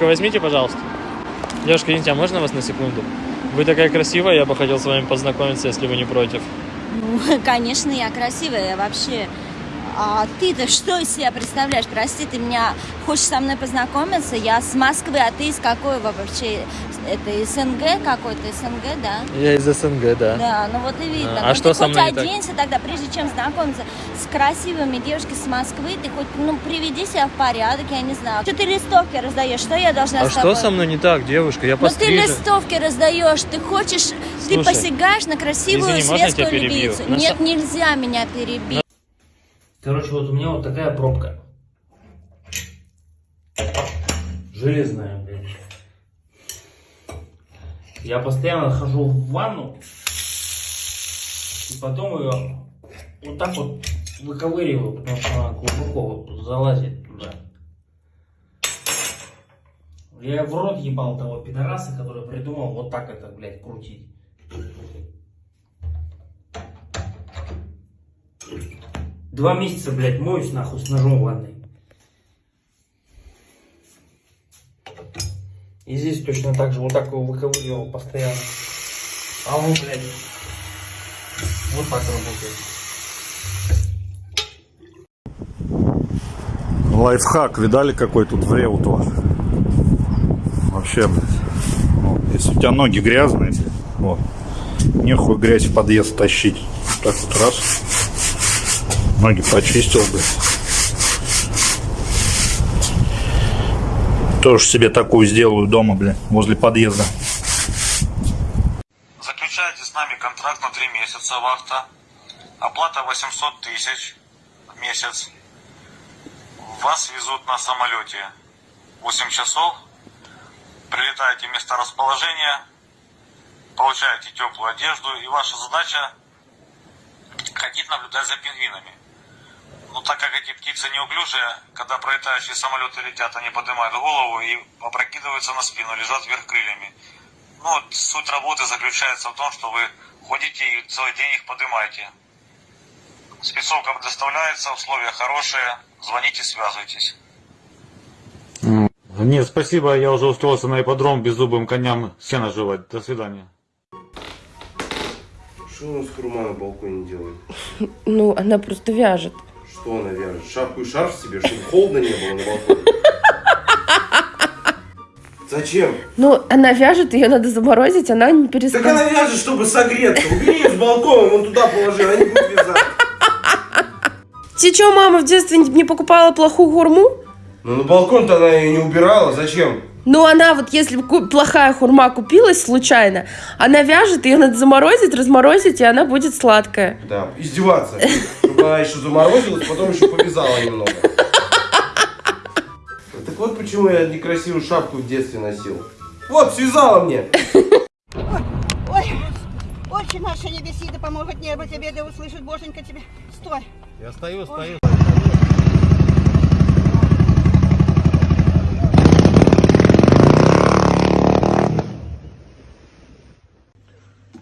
Девушка, возьмите, пожалуйста. Девушка, извините, а можно вас на секунду? Вы такая красивая, я бы хотел с вами познакомиться, если вы не против. Ну, конечно, я красивая, я вообще... А ты-то что из себя представляешь? Прости, ты меня хочешь со мной познакомиться? Я с Москвы, а ты из какой вообще? Это СНГ какой-то, СНГ, да? Я из СНГ, да. Да, ну вот и видно. А, а ну, что ты со хоть мной так? оденься тогда, прежде чем знакомиться с красивыми девушками с Москвы, ты хоть, ну, приведи себя в порядок, я не знаю. Что ты листовки раздаешь? Что я должна А с что тобой? со мной не так, девушка? Я Ну ты пострижен. листовки раздаешь, ты хочешь, ты Слушай, посягаешь на красивую извини, светскую львицу. На Нет, нельзя меня перебить. Короче, вот у меня вот такая пробка. Железная, блядь. Я постоянно хожу в ванну. И потом ее вот так вот выковыриваю, потому что она глубоко залазит туда. Я в рот ебал того пидораса, который придумал вот так это, блядь, крутить. Два месяца, блядь, моюсь нахуй с ножом ванной. И здесь точно так же, вот так его выковыривал постоянно. А он, блядь, вот так работает. Лайфхак, видали, какой тут в Реуту? Вообще, блядь. Вот, Если у тебя ноги грязные, вот, нехуй грязь в подъезд тащить. Так вот раз. Ноги почистил, блядь. Тоже себе такую сделаю дома, блядь, возле подъезда. Заключаете с нами контракт на 3 месяца вахта. Оплата 800 тысяч в месяц. Вас везут на самолете 8 часов. Прилетаете в место расположения. Получаете теплую одежду. И ваша задача ходить наблюдать за пингвинами. Но так как эти птицы неуклюжие, когда пролетающие самолеты летят, они поднимают голову и опрокидываются на спину, лежат вверх крыльями. Ну, вот суть работы заключается в том, что вы ходите и целый день их поднимаете. Спецовка предоставляется, условия хорошие. Звоните, связывайтесь. Нет, спасибо, я уже устроился на ипподром беззубым коням сено жевать. До свидания. Что у нас Курма на балконе делает? Ну, она просто вяжет. Что она вяжет? Шапку и шарф себе, чтобы холодно не было на балконе? Зачем? Ну, она вяжет, ее надо заморозить, она не Так перестала. она вяжет, чтобы согреться. Убери ее с балкона, вон туда положи, она не будет вязать. Ты что, мама в детстве не покупала плохую хурму? Ну на балкон-то она ее не убирала, зачем? Ну, она вот, если плохая хурма купилась случайно, она вяжет, ее надо заморозить, разморозить, и она будет сладкая. Да, издеваться. Чтобы она еще заморозилась, потом еще повязала немного. Так вот почему я некрасивую шапку в детстве носил. Вот, связала мне. Ой, отче наша небеси, да помогут небо тебе, да услышит Боженька тебе. Стой. Я стою, стою.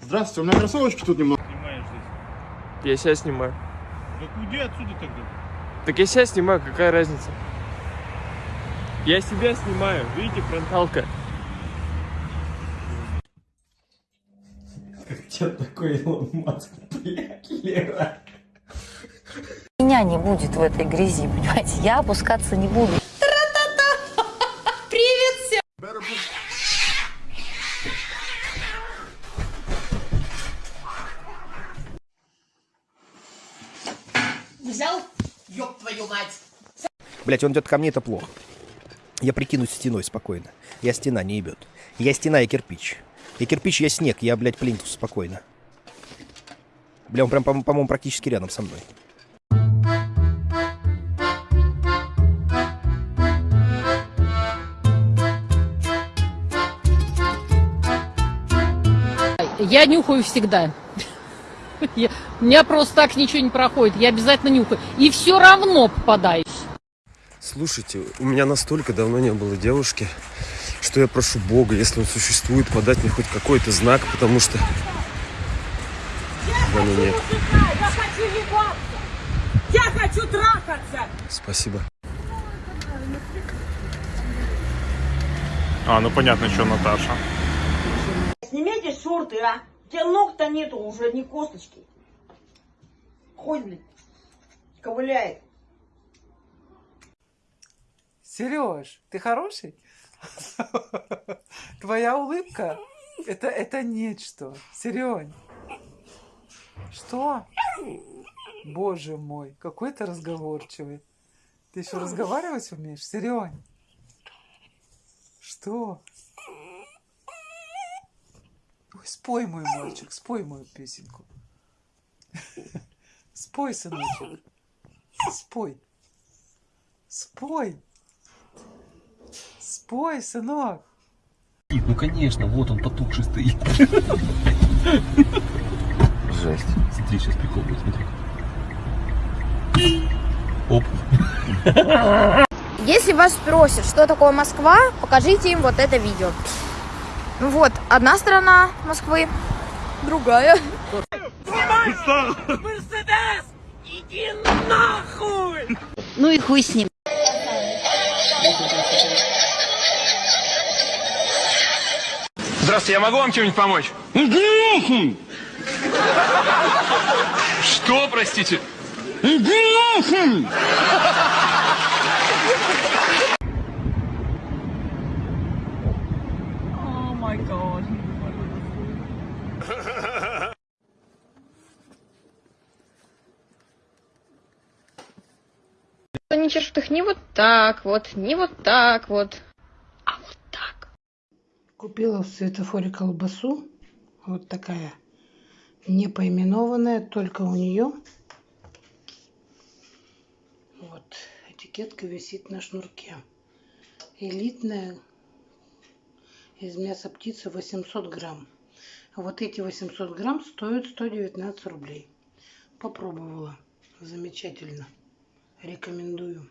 Здравствуйте, у меня кроссовочки тут немного. Я себя снимаю. Так уйди отсюда тогда. Так я себя снимаю, какая разница? Я себя снимаю, видите, фронталка. Меня не будет в этой грязи, понимаете? Я опускаться не буду. Взял? Ёб твою мать. Блять, он идет ко мне, это плохо. Я прикинусь стеной спокойно. Я стена, не ебет. Я стена, я кирпич. Я кирпич, я снег, я, блядь, плинтус спокойно. Бля, он прям, по- по-моему, практически рядом со мной. Я нюхаю всегда. Я- у меня просто так ничего не проходит. Я обязательно нюхаю. И все равно попадаюсь. Слушайте, у меня настолько давно не было девушки, что я прошу Бога, если он существует, подать мне хоть какой-то знак, потому что... Да ну нет. Я хочу ебаться. Я хочу трахаться. Спасибо. А, ну понятно, что Наташа. Снимите шорты, а? Тебя ног-то нету, уже не косточки. Хоть, блин, ковыляет. Сереж, ты хороший? Твоя улыбка это, это нечто. Серень. Что? Боже мой, какой ты разговорчивый. Ты еще разговаривать умеешь? Серень. Что? Ой, спой, мой мальчик, спой мою песенку. Спой, сыночек. Спой. Спой. Спой, сынок. Ну конечно, вот он потухший стоит. Жесть. Смотри, сейчас прикол будет, смотри. Оп. Если вас спросят, что такое Москва, покажите им вот это видео. Ну вот, одна сторона Москвы, другая. Мерседес! Иди нахуй! Ну и хуй с ним. Здравствуйте, я могу вам чем-нибудь помочь? Что, простите? О Они чешут их не вот так вот, не вот так вот. Купила в светофоре колбасу. Вот такая. Не поименованная, только у нее. Вот. Этикетка висит на шнурке. Элитная. Из мяса птицы 800 грамм. Вот эти 800 грамм стоят 119 рублей. Попробовала. Замечательно. Рекомендую.